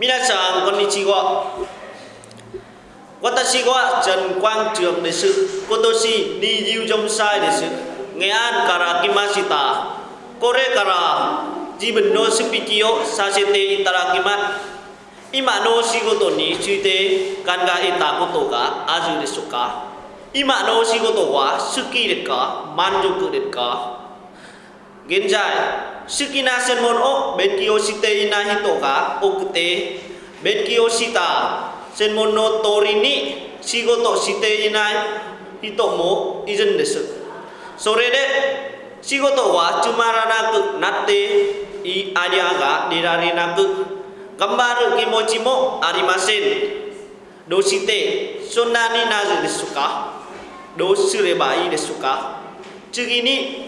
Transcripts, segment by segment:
皆さんこんにちは。私は陳光 trường です。今年24歳です。nghệ an から来ました。これから自分のスピーチをさせていただきます。今の仕事について考えたことがあるでしょうか？今の仕事は好きですか？満足ですか？現在好きな専門を勉強していない人が多くて勉強した専門の通りに仕事していない人もいるんですそれで仕事はつまらなくなっていいアイデアが出られなく頑張る気持ちもありませんどうしてそんなになるでしょうかどうすればいいでしょうか次に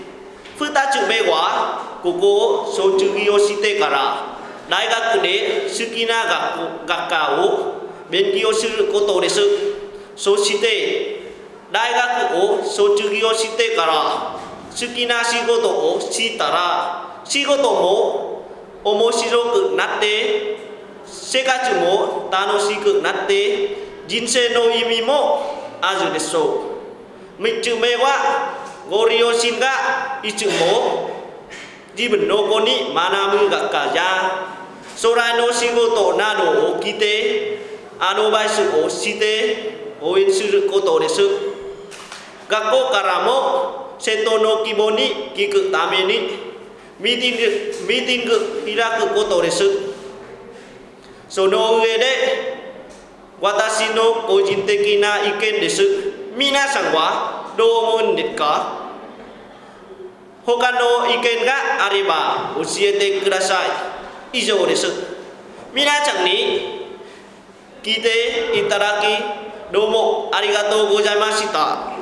2つ目はここを卒業してから大学で好きな学学科を勉強することです。そして大学を卒業してから好きな仕事をしたら仕事も面白くなって生活も楽しくなって人生の意味もあるでしょう。3つ目はご両親がいつも自分の子に学ぶ学科や将来の仕事などを聞いてアドバイスをして応援することです学校からも生徒の希望に聞くためにミーティングミーティング開くことですその上で私の個人的な意見です皆さんはどう思うんですか他の意見があれば教えてください。以上です。皆さんに聞いていただきどうもありがとうございました。